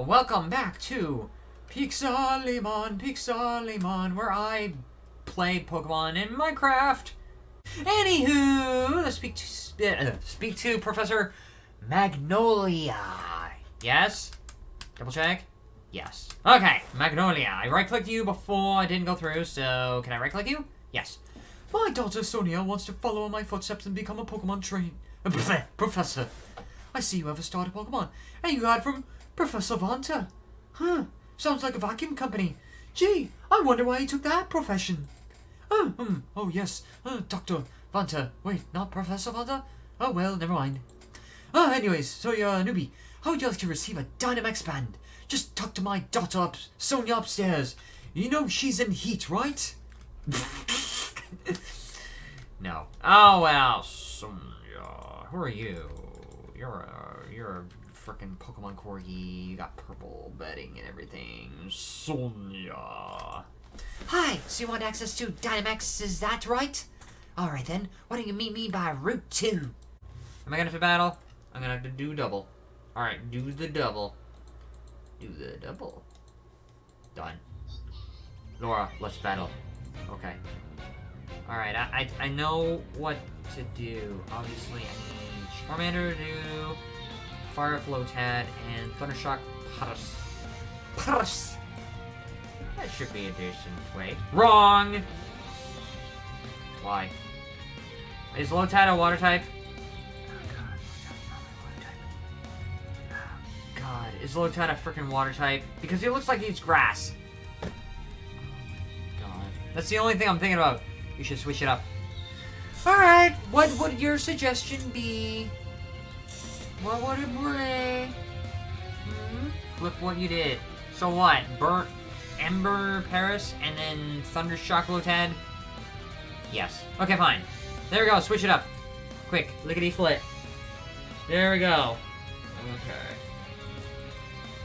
Uh, welcome back to Pixelimon, Pixelimon, where I play Pokemon in Minecraft. Anywho, let's speak to, uh, speak to Professor Magnolia. Yes? Double check? Yes. Okay, Magnolia. I right-clicked you before I didn't go through, so can I right-click you? Yes. My daughter Sonia wants to follow in my footsteps and become a Pokemon train professor. I see you have a starter Pokemon, and you got from Professor Vanta. Huh, sounds like a vacuum company. Gee, I wonder why he took that profession. Oh, um, oh yes, uh, Dr. Vanta. Wait, not Professor Vanta? Oh well, never mind. Ah, anyways, so you're a newbie. How would you like to receive a Dynamax band? Just talk to my daughter up, Sonia upstairs. You know she's in heat, right? no. Oh well, Sonia. Who are you? You're a you're a freaking Pokemon corgi. You got purple bedding and everything. Sonia. Hi. So you want access to Dynamax? Is that right? All right then. Why don't you meet me by Route Two? Am I gonna have to battle? I'm gonna have to do double. All right, do the double. Do the double. Done. Laura, let's battle. Okay. Alright, I, I, I know what to do. Obviously, I need Charmander to do Fire Lotad and Thundershock Paras. Paras! That should be a decent way. Wrong! Why? Is Lotad a water type? God, is Lotad a freaking water type? Because he looks like he's grass. Oh God. That's the only thing I'm thinking about. You should switch it up. Alright, what would your suggestion be? What would it bring? Hmm? Flip what you did. So what? Burnt Ember Paras and then Thunder Shock Lotad? Yes. Okay, fine. There we go, switch it up. Quick, lickety flit. There we go. Okay.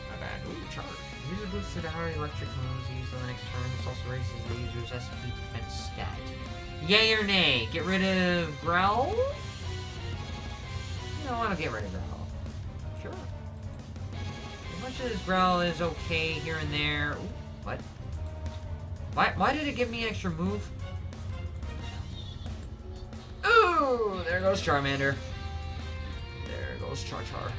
Not bad. Ooh, charge. User boosted our electric moves used on the next turn. This also raises the user's SP defense stat. Yay or nay? Get rid of Growl? I want to get rid of Growl. Sure. As much as Growl is okay here and there. Ooh, what? Why, why did it give me extra move? Ooh, there goes Charmander. There goes Char Char.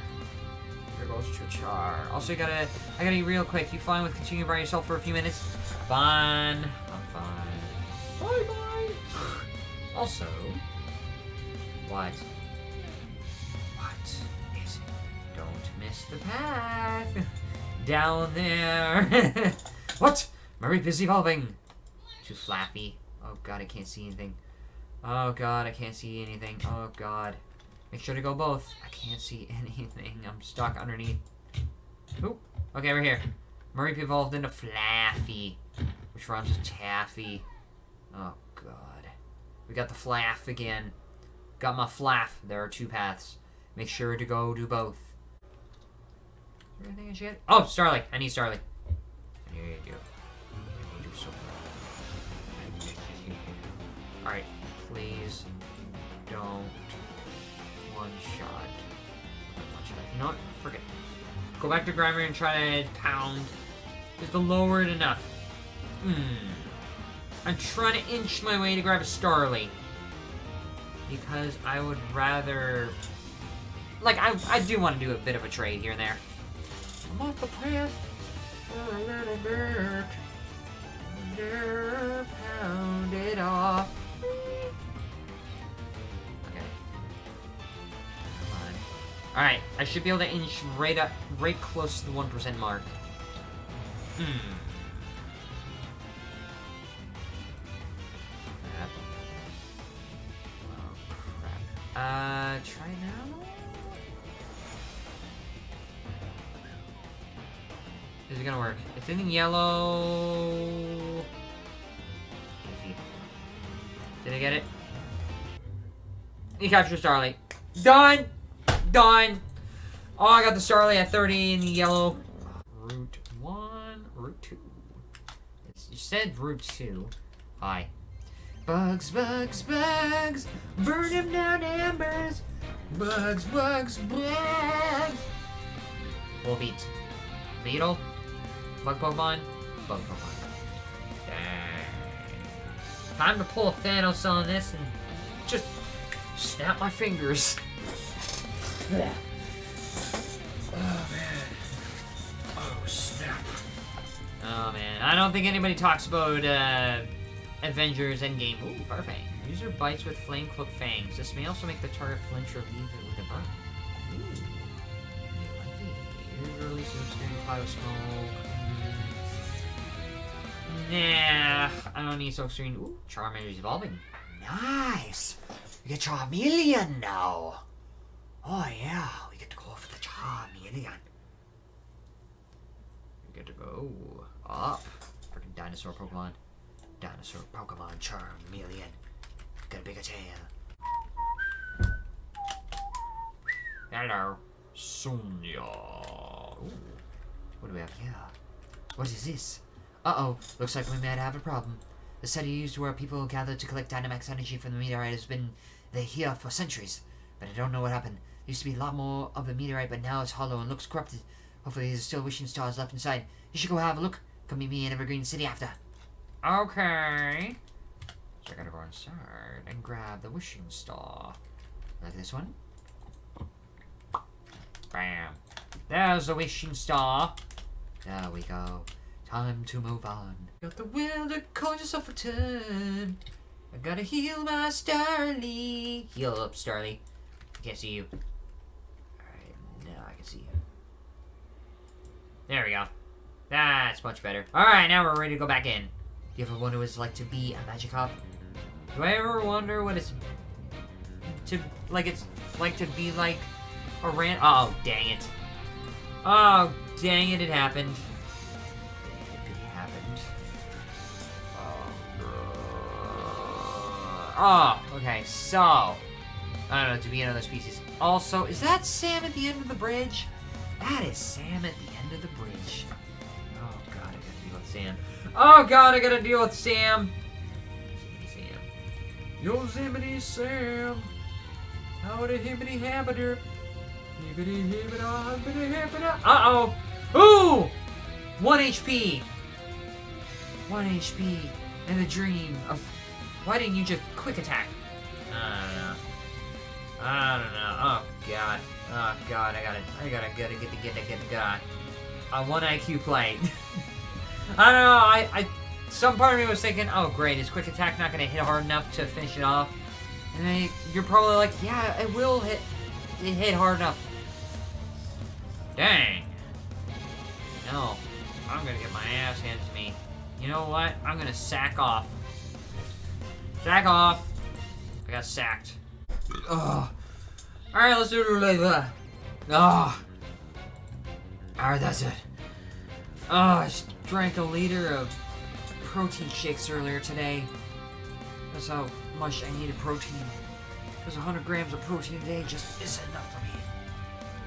There goes Char Char. Also, you gotta, I gotta be real quick. You fine with continuing by yourself for a few minutes? Fine. I'm fine. Bye bye. Also? What Don't the path. Down there. what? Mareep is evolving. Too flappy. Oh god, I can't see anything. Oh god, I can't see anything. Oh god. Make sure to go both. I can't see anything. I'm stuck underneath. Oop. Okay, we're here. Mareep evolved into Flaaffy, which rhymes with Taffy. Oh god. We got the Flaff again. Got my Flaff. There are two paths. Make sure to go do both. Should Oh, Starly. I need Starly. I need you. I need you so Alright. Please don't one shot. One shot. You know what? Forget. Go back to Grimer and try to pound. Just to lower it enough. Hmm. I'm trying to inch my way to grab a Starly. Because I would rather... Like, I, I do want to do a bit of a trade here and there. Path for a little bit. Off. Okay. Alright, I should be able to inch right up, right close to the 1% mark. Hmm. Crap. Oh, crap. Uh, try? Is it gonna work? It's in yellow... Did I get it? You captured Starly. Done! Done! Oh, I got the Starly at 30 in the yellow. Route 1, Route 2. It's, you said Route 2. Hi. Bugs, bugs, bugs, burn them down embers. Bugs, bugs, bugs. Full beat. Beetle? Bug Pokemon? Bug Pokemon. Dang. Time to pull a Thanos on this and just snap my fingers. Oh, man. Oh, snap. Oh, man. I don't think anybody talks about, uh, Avengers Endgame. Ooh, Fire Fang. User bites with flame cloak fangs. This may also make the target flinch or leave it with a burn. Ooh. It releases a cloud of smoke. Nah, I don't need so screen. Ooh, Charmander's evolving. Nice. We get Charmeleon now. Oh yeah, we get to go for the Charmeleon. We get to go up. Freaking dinosaur Pokemon. Dinosaur Pokemon Charmeleon. Got a bigger tail. Hello. Sonia. Ooh. What do we have here? What is this? Uh-oh. Looks like we might have a problem. The site used where people gather to collect Dynamax energy from the meteorite has been here for centuries. But I don't know what happened. There used to be a lot more of the meteorite, but now it's hollow and looks corrupted. Hopefully there's still wishing stars left inside. You should go have a look. Come meet me in Evergreen City after. Okay. So I gotta go inside and grab the wishing star. Like this one. Bam. There's the wishing star. There we go. Time to move on. Got the will to call yourself a turn. I gotta heal my Starly. Heal up, Starly. I can't see you. Alright, now I can see you. There we go. That's much better. Alright, now we're ready to go back in. Do you ever wonder what it's like to be a magic Magikarp? Do I ever wonder what it's to like it's like to be like a ran oh dang it. Oh dang it it happened. Oh okay, so I don't know, to be another species. Also, is that Sam at the end of the bridge? That is Sam at the end of the bridge. Oh god, I gotta deal with Sam. Oh god, I gotta deal with Sam. Sam. Yosemite Sam. Howdy hibbity habiter. Hibbity hibbita hibbity hibbita. Uh oh. Ooh! One HP. One HP. And the dream of. Why didn't you just quick attack? I don't know. I don't know. Oh god. Oh god, I gotta, I gotta, gotta get to get to get to God. On one IQ play. I don't know. I, I, some part of me was thinking, oh great, is quick attack not gonna hit hard enough to finish it off? And then you're probably like, yeah, it will hit, it hit hard enough. Dang. No, I'm gonna get my ass handed to me. You know what? I'm gonna sack off. Sack off. I got sacked. Ugh. Alright, let's do it like that. Ugh. Alright, that's it. Oh, I drank a liter of protein shakes earlier today. That's how much I needed protein. Because 100 grams of protein a day just isn't enough for me.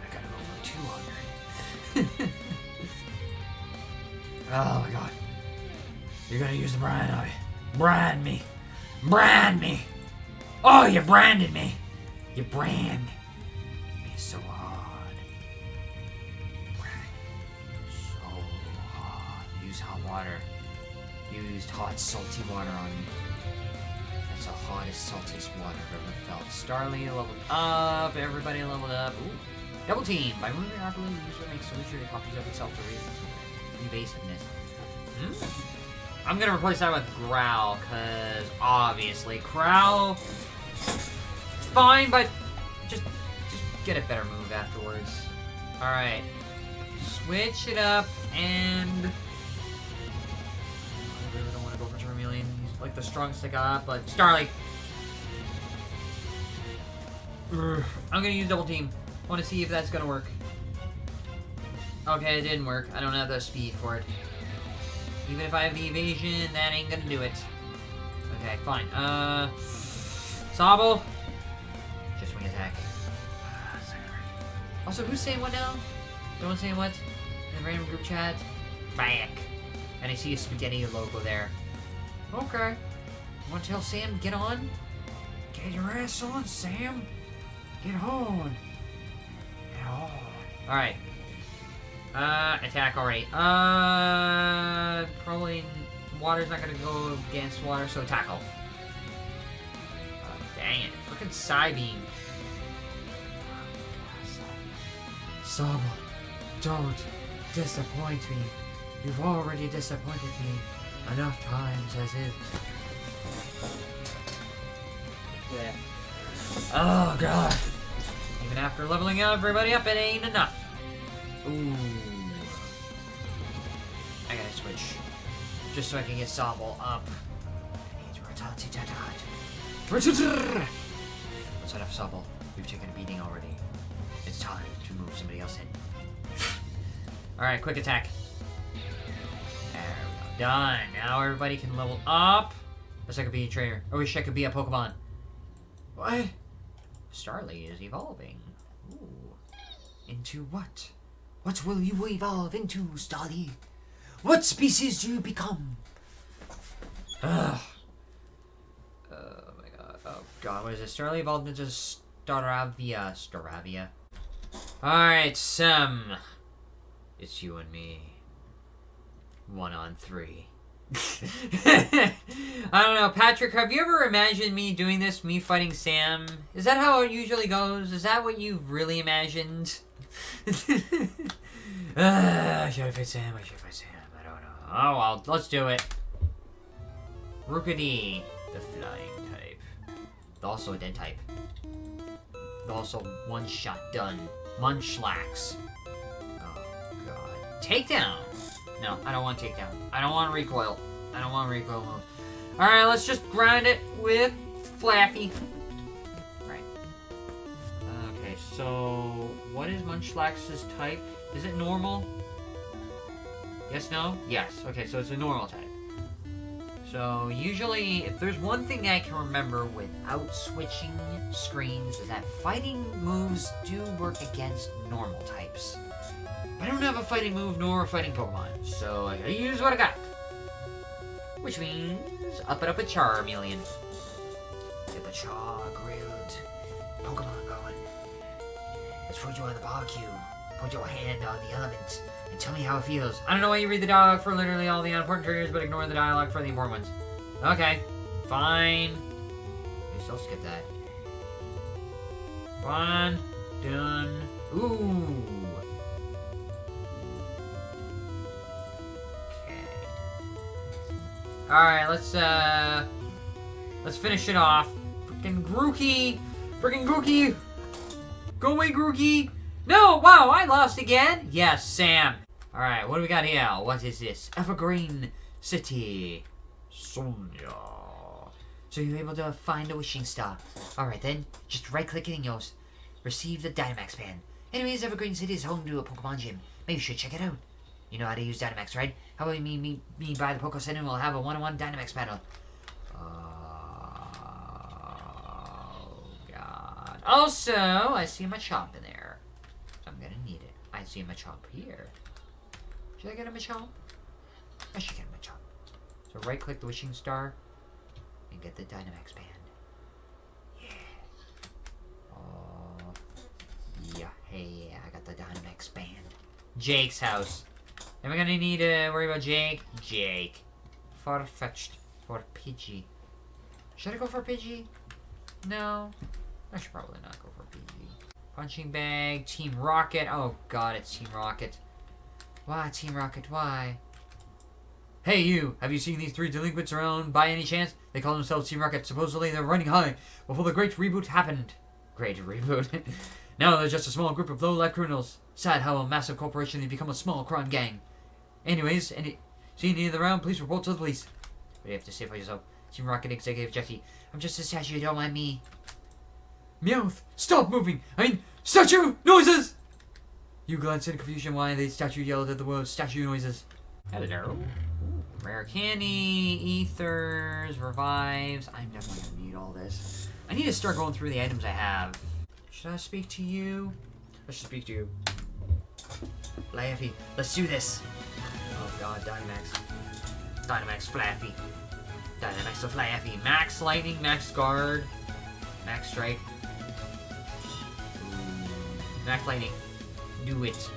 I gotta go for 200. oh my god. You're gonna use the brand on me. Brand me. Brand me. Oh, you branded me. You brand me so hard. Brand so hard. Use hot water. Used hot, salty water on me. That's the hottest, saltiest water I've ever felt. Starly leveled up. Everybody leveled up. Ooh. Double team. By moving rapidly, the user makes illusory copies of itself to raise evasiveness. Hmm? I'm gonna replace that with Growl, because obviously Growl fine, but just just get a better move afterwards. Alright. Switch it up and I really don't want to go for Charmeleon. He's like the strongest I got, but Starly. I'm gonna use double team. Want to see if that's gonna work. Okay, it didn't work. I don't have the speed for it. Even if I have the evasion, that ain't gonna do it. Okay, fine. Uh, Sobble. Just wing attack. Also, who's saying what now? No one say what? In the random group chat? Back. And I see a spaghetti logo there. Okay. Want to tell Sam get on? Get your ass on, Sam. Get on. Get on. Alright. Uh, attack already. Uh, probably water's not gonna go against water, so tackle. Oh, dang it. Frickin' Psybeam. Sobble, don't disappoint me. You've already disappointed me enough times as is. Yeah. Oh, God. Even after leveling everybody up, it ain't enough. Ooh. Switch. Just so I can get Sobble up. Head off Sobble. We've taken a beating already. It's time to move somebody else in. Alright, quick attack. There we go. Done. Now everybody can level up. Wish I could be a trainer. I wish I could be a Pokemon. What? Starly is evolving. Ooh. Into what? What will you evolve into, Starly? What species do you become? Ugh. Oh my god. Oh god, what is this? Starly evolved into Staravia. Staravia. Alright, Sam. It's you and me. One on three. I don't know, Patrick, have you ever imagined me doing this, me fighting Sam? Is that how it usually goes? Is that what you've really imagined? uh, should I Sam? I should fight Sam. I don't know. Oh well, let's do it. Rookidee, the flying type. Also a dead type. Also one shot done. Munchlax. Oh god. Takedown! No, I don't want takedown. I don't want recoil. I don't want recoil move. Alright, let's just grind it with Flaaffy. Right. Okay, so what is Munchlax's type? Is it normal? Yes, no? Yes. Okay, so it's a normal type. So usually, if there's one thing I can remember without switching screens, is that fighting moves do work against normal types. I don't have a fighting move nor a fighting Pokemon, so I gotta use what I got. Which means up and up a Charmeleon. Get the Char grilled Pokemon going. Let's put you on the barbecue. Put your hand on the elements and tell me how it feels. I don't know why you read the dialogue for literally all the unimportant triggers, but ignore the dialogue for the important ones. Okay, fine. You still skip that. One, done. Ooh. Okay. Alright, let's, uh... Let's finish it off. Freaking Grookey! Freaking Grookey! Go away, Grookey! No! Wow, I lost again! Yes, Sam. Alright, what do we got here? What is this? Evergreen City. Sonia. So you're able to find a wishing star. Alright then, just right click it and you'll receive the Dynamax pen. Anyways, Evergreen City is home to a Pokemon gym. Maybe you should check it out. You know how to use Dynamax, right? How about me, me, me by the Poke Center and we'll have a one-on-one Dynamax battle. Oh, God. Also, I see my shop in there. So I'm gonna need it. I see a chomp here. Should I get a chomp? I should get a chomp. So right click the wishing star and get the Dynamax band. Yeah. Oh. Yeah. Hey, I got the Dynamax band. Jake's house. Am I gonna need to worry about Jake? Jake. Farfetch'd. For Pidgey. Should I go for Pidgey? No. I should probably not go for Pidgey. Punching bag. Team Rocket. Oh god, it's Team Rocket. Why, Team Rocket? Why? Hey, you! Have you seen these three delinquents around by any chance? They call themselves Team Rocket. Supposedly they're running high before the great reboot happened. Great reboot. now they're just a small group of low-life criminals. Sad how a massive corporation they become a small crime gang. Anyways, any see any of them around, please report to the police. Do you have to say for yourself? Team Rocket Executive Jeffy. I'm just a statue, don't mind me. Meowth! Stop moving! I mean, statue noises! You glanced in confusion why the statue yelled at the word statue noises. Hello. Rare candy, ethers, revives. I'm definitely gonna need all this. I need to start going through the items I have. Should I speak to you? I should speak to you. Flaaffy, let's do this. Oh god, Dynamax. Dynamax Flaaffy. Dynamax Flaaffy. Max Lightning, Max Guard, Max Strike. Lightning. Do it.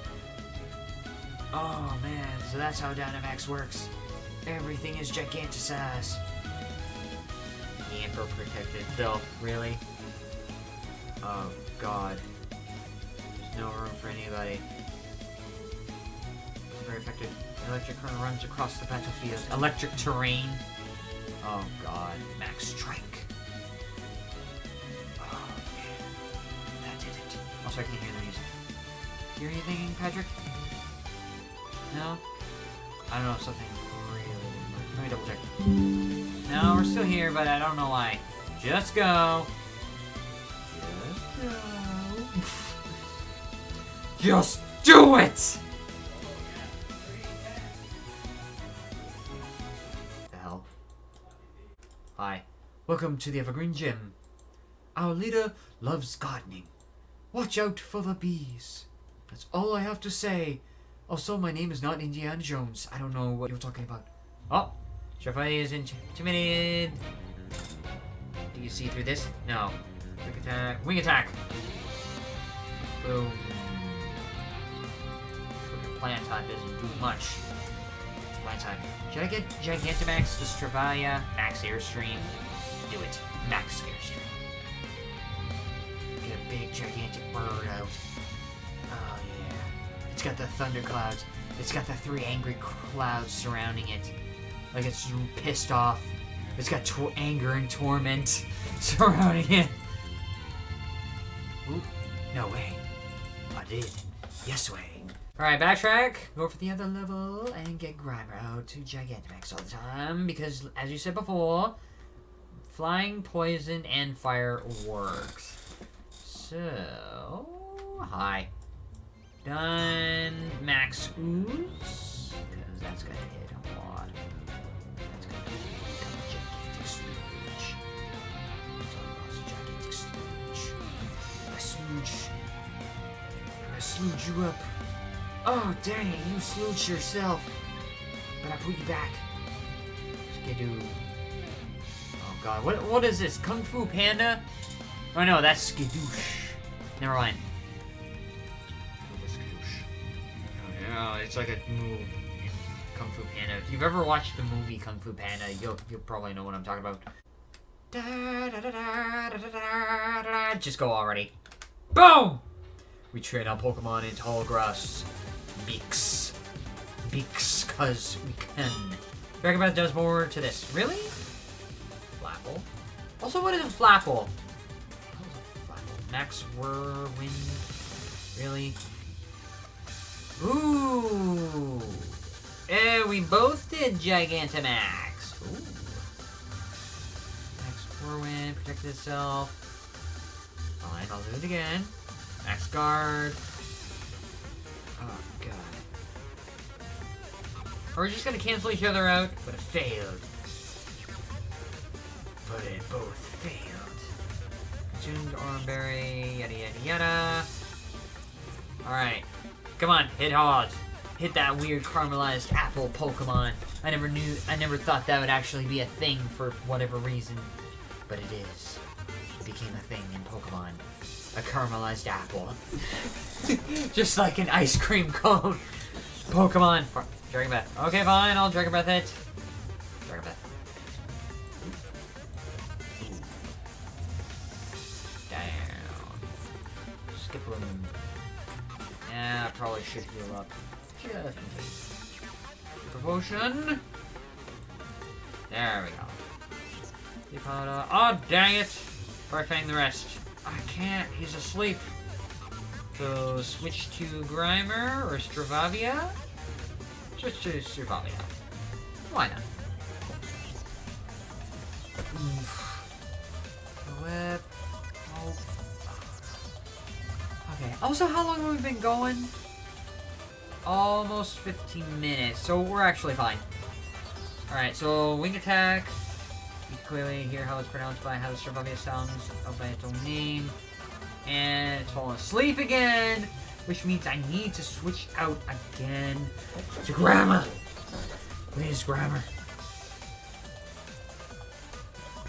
Oh man, so that's how Dynamax works. Everything is giganticized. The protected, though, really? Oh god. There's no room for anybody. Very effective. Electric current runs across the battlefield. Electric terrain. Oh god. Max strike. Oh I can hear the music. Hear anything, Patrick? No? I don't know, something really... Let me double check. No, we're still here, but I don't know why. Just go. Just go. Just do it! The hell? Hi. Welcome to the Evergreen Gym. Our leader loves gardening. Watch out for the bees. That's all I have to say. Also, my name is not Indiana Jones. I don't know what you're talking about. Oh, Shafai is intimidated. Do you see through this? No. Quick attack. Wing attack. Boom. Plant type doesn't do much. Plant type. Should I get Gigantamax, the Stravia, Max Airstream? Do it. Max Airstream. Gigantic bird out. Oh yeah. It's got the thunder clouds. It's got the three angry clouds surrounding it. Like it's pissed off. It's got anger and torment surrounding it. Oop. No way. I did. Yes way. Alright, backtrack. Go for the other level and get Grimer out to Gigantamax all the time. Because, as you said before, flying, poison, and fire works. So, hi. Done max ooze. Because that's gonna hit a lot. That's gonna become a sludge. That's a gigantic sludge. I sludge. I sludge you up. Oh dang it, you sludge yourself. But I put you back. Skiddo. Oh god, what what is this? Kung Fu Panda? Oh no, that's Skidoosh. Never mind. No, it's like a move in Kung Fu Panda. If you've ever watched the movie Kung Fu Panda, you'll you'll probably know what I'm talking about. Da, da, da. Just go already. Boom! We train our Pokemon in tall grass. Beaks. Beaks, cause we can. Dragon Breath does more to this. Really? Flapple. Also, what is a Flapple? Max Whirlwind. Really? Ooh. Eh, we both did Gigantamax. Ooh. Max Whirlwind, protect itself. Fine, I'll do it again. Max Guard. Oh, God. We're just gonna cancel each other out, but it failed. But it both. Consumed Oran Berry, yada yada yada. Alright. Come on, hit hard. Hit that weird caramelized apple Pokemon. I never knew, I never thought that would actually be a thing for whatever reason. But it is. It became a thing in Pokemon. A caramelized apple. Just like an ice cream cone. Pokemon. Dragon Breath. Okay, fine, I'll Dragon Breath it. Should heal up. Just. There we go. On, uh, oh, dang it! Fire Fang the rest. I can't, he's asleep. So, switch to Grimer or Stravavia? Switch to Stravavia. Why not? Oof. Whip. Oh. Okay. Also, how long have we been going? Almost 15 minutes, so we're actually fine. Alright, so wing attack. You clearly hear how it's pronounced by how the Stravavia sounds by its own name. And it's fallen asleep again, which means I need to switch out again to Grimer. Please, Grimer.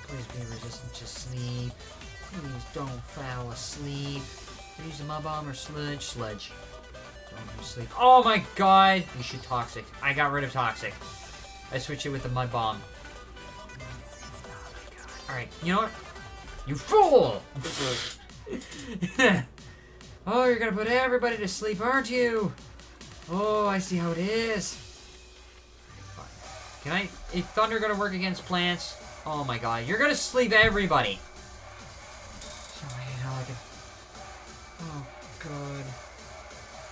Please be resistant to sleep. Please don't fall asleep. Use the mud bomb or sludge. Sludge. Sleep. Oh my god! You should toxic. I got rid of toxic. I switched it with the mud bomb. Alright, you know what? You fool! oh, you're gonna put everybody to sleep, aren't you? Oh, I see how it is. Can I... Is thunder gonna work against plants? Oh my god, you're gonna sleep everybody. Can... Oh, god.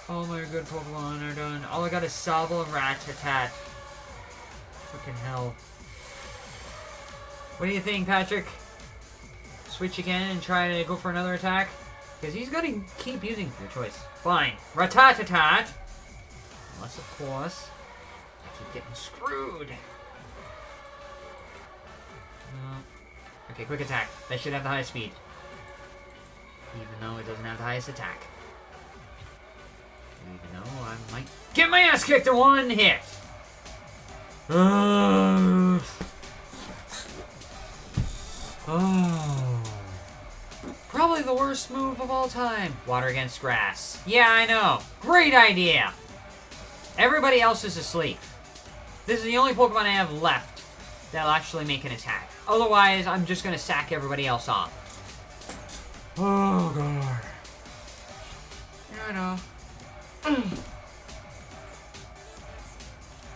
All my good Pokemon are done. All I got is Sobble and Rattata. Fucking hell. What do you think, Patrick? Switch again and try to go for another attack? Because he's gonna keep using your choice. Fine. Rattata. Unless, of course, I keep getting screwed. Uh, okay, quick attack. That should have the highest speed. Even though it doesn't have the highest attack. Even though I might get my ass kicked in one hit. Uh, oh. Probably the worst move of all time. Water against grass. Yeah, I know. Great idea. Everybody else is asleep. This is the only Pokemon I have left that'll actually make an attack. Otherwise, I'm just gonna sack everybody else off. Oh, God. Yeah, I know.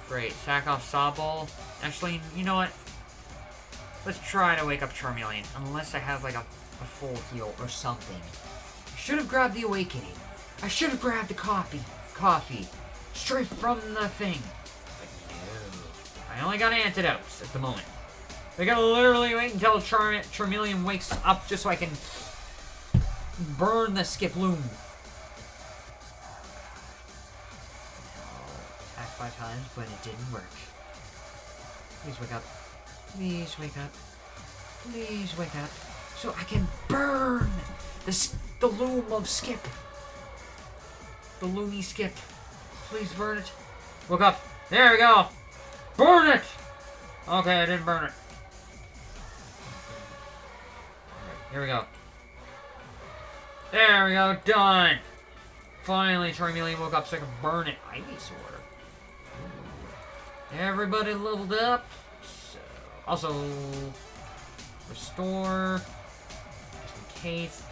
Great. Sack off Sobble. Actually, you know what? Let's try to wake up Charmeleon. Unless I have, like, a, a full heal or something. I should have grabbed the Awakening. I should have grabbed the coffee. Coffee. Straight from the thing. But no. I only got antidotes at the moment. I gotta literally wait until Char Charmeleon wakes up just so I can burn the Skiploom. Five times, but it didn't work. Please wake up. Please wake up. Please wake up. So I can burn the, the loom of Skip. The loomy Skip. Please burn it. Look up. There we go. Burn it! Okay, I didn't burn it. Here we go. There we go, done! Finally, Charmeleon woke up so I can burn it. Ivysaur. Everybody leveled up. So, also, restore. Just in case.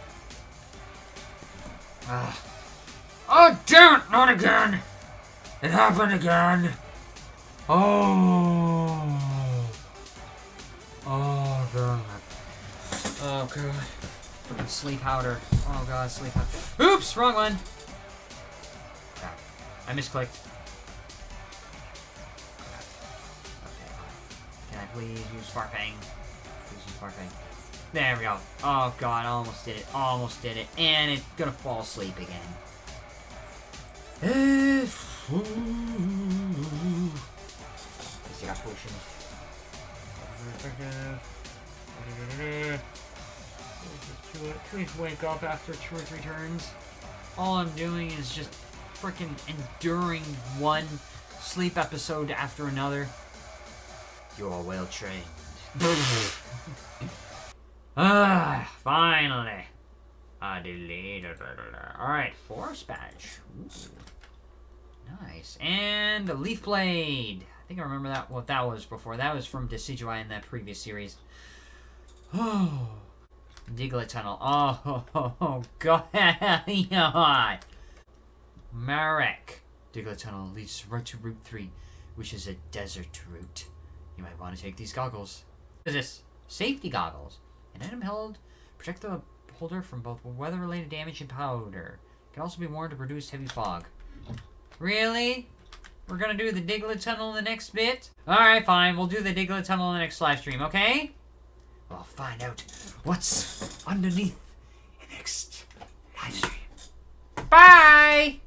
Ah. Oh, damn it! Not again! It happened again! Oh! Oh, God. Oh, God. Sleep powder. Oh, God, sleep powder. Oops! Wrong one! Crap. I misclicked. Please use Fire Fang? Please use Fire Fang. There we go. Oh, God, almost did it. Almost did it. And it's gonna fall asleep again. I got potions. Please wake up after two or three turns. All I'm doing is just freaking enduring one sleep episode after another. You're well trained. ah, finally. I deleted Alright, Force Badge. Nice. And a Leaf Blade. I think I remember that what that was before. That was from Decidueye in that previous series. Oh. Diglett Tunnel. Oh, oh, oh God. Marek. Diglett Tunnel leads right to Route 3, which is a desert route. You might want to take these goggles. What is this? Safety goggles. An item held protect the holder from both weather-related damage and powder. Can also be worn to produce heavy fog. Really? We're gonna do the Diglett Tunnel in the next bit? Alright, fine. We'll do the Diglett Tunnel in the next live stream, okay? We'll find out what's underneath the next live stream. Bye!